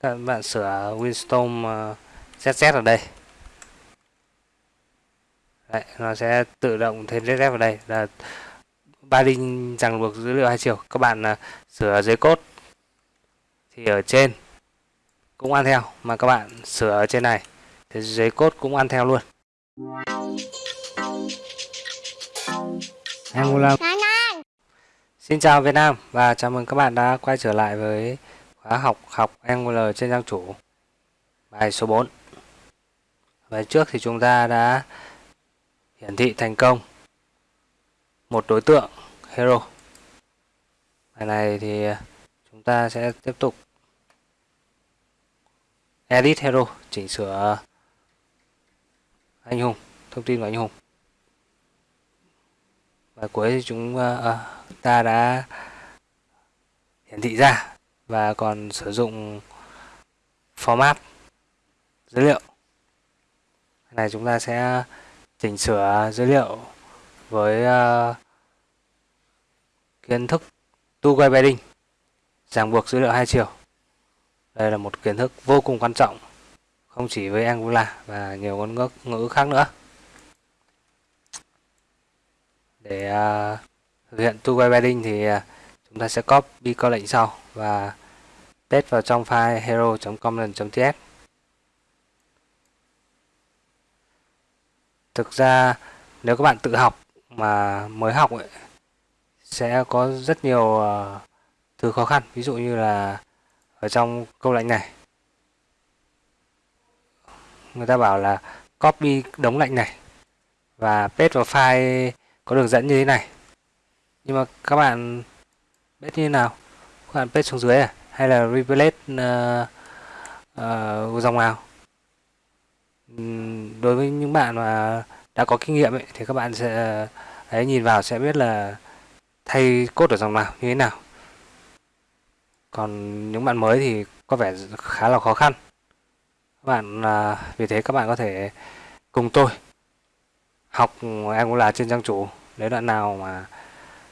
các bạn sửa Winstorm uh, ZZ ở đây. Đấy, nó sẽ tự động thêm ZZ vào đây. Là ba đinh ràng buộc dữ liệu hai chiều. Các bạn uh, sửa dưới cốt thì ở trên cũng ăn theo mà các bạn sửa ở trên này thì dưới cốt cũng ăn theo luôn. Angular Xin chào Việt Nam và chào mừng các bạn đã quay trở lại với khóa học học Angular trên trang chủ. Bài số 4 Bài trước thì chúng ta đã hiển thị thành công. Một đối tượng, hero. Bài này thì chúng ta sẽ tiếp tục. Edit hero, chỉnh sửa anh hùng, thông tin của anh hùng. Và cuối thì chúng à, à, ta đã hiển thị ra và còn sử dụng format dữ liệu. Này chúng ta sẽ chỉnh sửa dữ liệu với uh, kiến thức two-way binding ràng buộc dữ liệu hai chiều. Đây là một kiến thức vô cùng quan trọng không chỉ với Angular và nhiều ngôn ngữ, ngữ khác nữa. Để uh, thực hiện two-way binding thì uh, chúng ta sẽ copy câu lệnh sau và paste vào trong file hero.com.ts thực ra nếu các bạn tự học mà mới học ấy, sẽ có rất nhiều uh, thứ khó khăn. Ví dụ như là ở trong câu lệnh này người ta bảo là copy đống lệnh này và paste vào file có đường dẫn như thế này. Nhưng mà các bạn biết như thế nào? Khoan bạn paste xuống dưới à? Hay là replace uh, ờ, uh, ờ, dòng nào? Uhm, đối với những bạn mà đã có kinh nghiệm ấy, thì các bạn sẽ ờ, ấy nhìn vào sẽ biết là thay cốt ở dòng nào như thế nào. Còn những bạn mới thì có vẻ khá là khó khăn. Các bạn à, vì thế các bạn có thể cùng tôi học Angular trên trang chủ. Nếu đoạn nào mà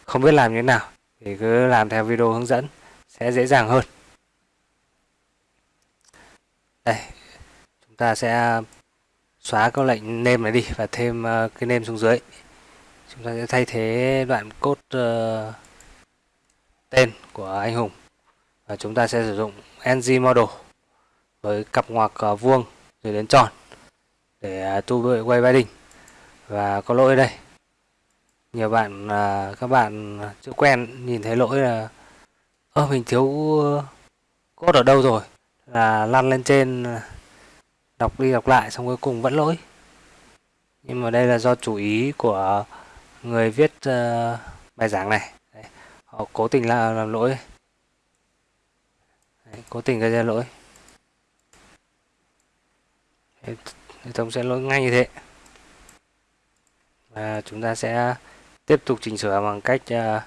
không biết làm như thế nào thì cứ làm theo video hướng dẫn sẽ dễ dàng hơn. Đây chúng ta sẽ xóa câu lệnh name này đi và thêm ờ, cái name xuống dưới. Chúng ta sẽ thay thế đoạn code uh, tên của anh hùng. Và chúng ta sẽ sử dụng ng model với cặp ngoặc uh, vuông rồi đến tròn để tu tu quay binding. Và có lỗi đây. Nhiều bạn uh, các bạn chưa quen nhìn thấy lỗi là ơ mình thiếu ờ, cốt code ở đâu rồi? Là lăn lên trên ờ, đọc đi đọc lại xong cuối cùng vẫn lỗi. Nhưng mà đây là do chủ ý của người viết uh, bài giảng này. Đấy. họ cố tình là làm lỗi. Đấy, cố tình gây ra lỗi. Hệ thống sẽ lỗi ngay như thế. Và chúng ta sẽ tiếp tục chỉnh sửa bằng cách uh,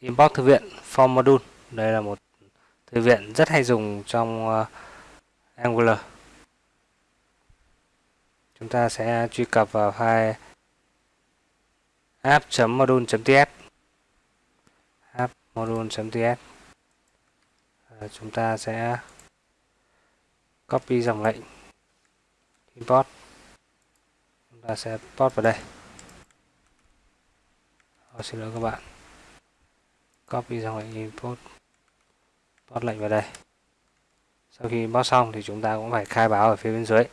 import thư viện form module đây là một thư viện rất hay dùng trong uh, Angular. Chúng ta sẽ truy cập vào file app.module.ts app.module.ts ờ, chúng ta sẽ copy dòng lệnh import. Chúng ta sẽ import vào đây. Ô, xin lỗi các bạn. Copy dòng lệnh import post lệnh vào đây. Sau khi import xong thì chúng ta cũng phải khai báo ở phía bên dưới.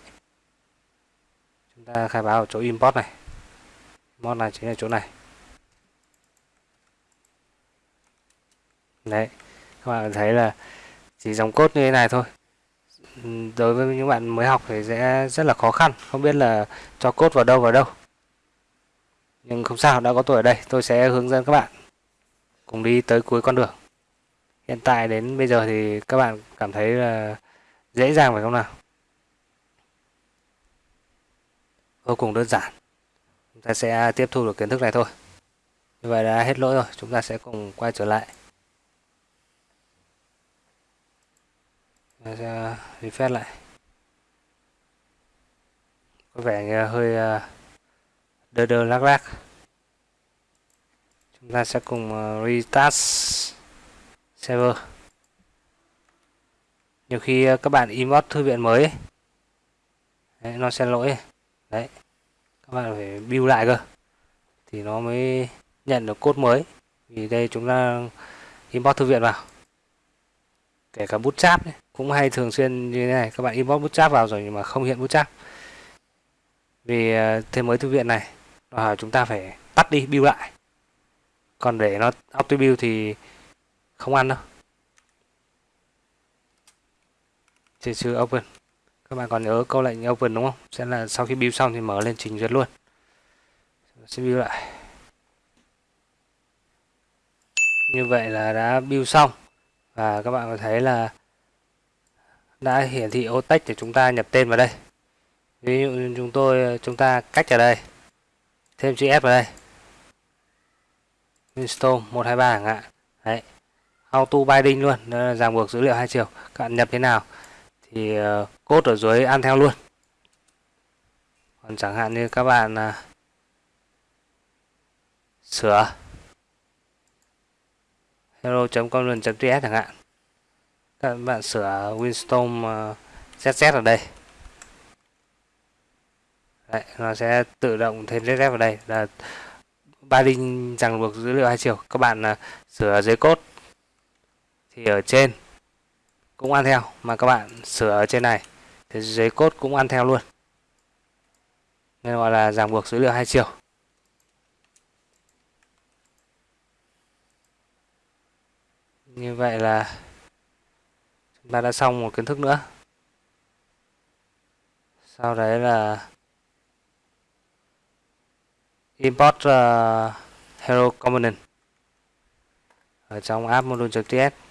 Chúng ta khai báo ở chỗ import này. Import là chính là chỗ này. Đấy, các bạn thấy là chỉ dòng cốt như thế này thôi. Đối với những bạn mới học thì sẽ rất là khó khăn, không biết là cho cốt vào đâu vào đâu. Nhưng không sao, đã có tôi ở đây, tôi sẽ hướng dẫn các bạn cùng đi tới cuối con đường hiện tại đến bây giờ thì các bạn cảm thấy là dễ dàng phải không nào? Vô cùng đơn giản. Chúng ta sẽ tiếp thu được kiến thức này thôi. Như vậy đã hết lỗi rồi. Chúng ta sẽ cùng quay trở lại. Sẽ refresh lại. Có vẻ như hơi à, đơ đơ lắc lắc chúng ta sẽ cùng ờ, restart server. Nhiều khi ờ, các bạn import thư viện mới ấy, đấy, nó sẽ lỗi. Đấy các bạn phải build lại cơ thì nó mới nhận được code mới. Vì đây chúng ta import thư viện vào kể cả bootstrap ấy, cũng hay thường xuyên như thế này. Các bạn import bootstrap vào rồi nhưng mà không hiện bootstrap. Vì ờ, thêm mới thư viện này đòi hỏi chúng ta phải tắt đi build lại. Còn để nó auto build thì không ăn đâu. Chỉ trừ open. Các bạn còn nhớ câu lệnh open đúng không? Sẽ là sau khi build xong thì mở lên trình duyệt luôn. Sẽ build lại. Như vậy là đã build xong. Và các bạn có thấy là đã hiển thị ô tách để chúng ta nhập tên vào đây. Ví dụ như chúng tôi, chúng ta cách ở đây. Thêm chữ F vào đây. Install 123 chẳng hạn. Đấy auto binding luôn là ràng buộc dữ liệu hai chiều. Các bạn nhập thế nào thì cốt code ở dưới ăn theo luôn. Còn chẳng hạn như các bạn ờ, sửa hello.content.ts chẳng hạn. Các bạn sửa Winstorm ZZ ờ, ở đây. Đấy, nó sẽ tự động thêm ZZ vào đây. Là binding ràng buộc dữ liệu hai chiều. Các bạn sửa dưới code thì ở trên cũng ăn theo mà các bạn sửa ở trên này thì dưới cốt cũng ăn theo luôn. Nên gọi là ràng buộc dữ liệu hai chiều. Như vậy là chúng ta đã xong một kiến thức nữa. Sau đấy là import uh, hero component ở trong app module.ts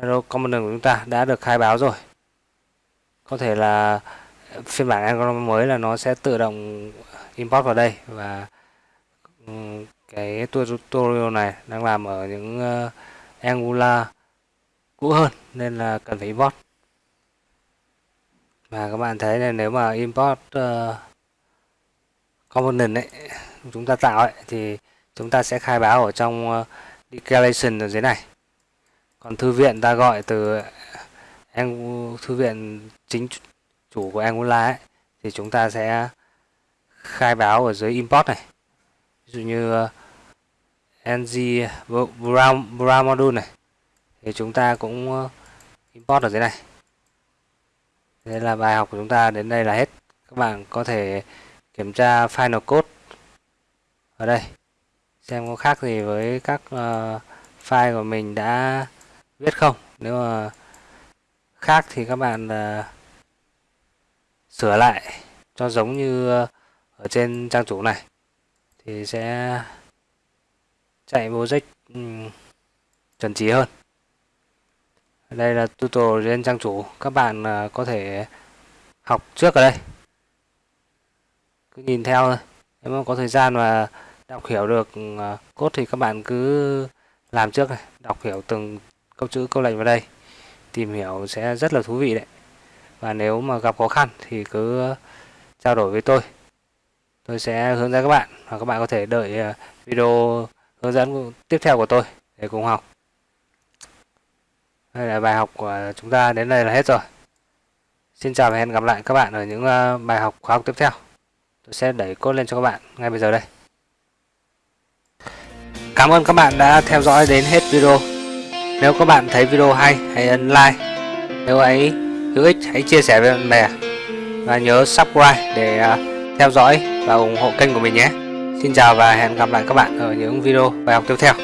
Hello component của chúng ta đã được khai báo rồi. Có thể là phiên bản Angular mới là nó sẽ tự động import vào đây và ừ, cái tutorial này đang làm ở những ờ, Angular cũ hơn nên là cần phải import. Và các bạn thấy là nếu mà import uh, component ấy chúng ta tạo ấy thì chúng ta sẽ khai báo ở trong uh, declaration ở dưới này còn thư viện ta gọi từ thư viện chính chủ của Angular ấy, thì chúng ta sẽ khai báo ở dưới import này. Ví dụ như uh, ng brown, brown module này thì chúng ta cũng uh, import ở dưới này. Thế là bài học của chúng ta đến đây là hết. Các bạn có thể kiểm tra final code ở đây xem có khác gì với các uh, file của mình đã viết không? Nếu mà khác thì các bạn uh, sửa lại cho giống như uh, ở trên trang chủ này. Thì sẽ chạy project um, ừ, chuẩn chỉ hơn. Đây là tutorial trên trang chủ. Các bạn uh, có thể học trước ở đây. Cứ nhìn theo thôi. Nếu mà có thời gian mà đọc hiểu được uh, thì các bạn cứ làm trước này. Đọc hiểu từng câu chữ, câu lệnh vào đây, tìm hiểu sẽ rất là thú vị đấy. Và nếu mà gặp khó khăn thì cứ uh, trao đổi với tôi. Tôi sẽ hướng dẫn các bạn và các bạn có thể đợi uh, video hướng dẫn tiếp theo của tôi để cùng học. Đây là bài học của chúng ta đến đây là hết rồi. Xin chào và hẹn gặp lại các bạn ở những uh, bài học khóa học tiếp theo. Tôi sẽ đẩy code lên cho các bạn ngay bây giờ đây. Cảm ơn các bạn đã theo dõi đến hết video nếu các bạn thấy video hay, hãy ấn like. Nếu ấy hữu ích, hãy chia sẻ với bạn bè. Và nhớ subscribe để à, theo dõi và ủng hộ kênh của mình nhé. Xin chào và hẹn gặp lại các bạn ở những video bài học tiếp theo.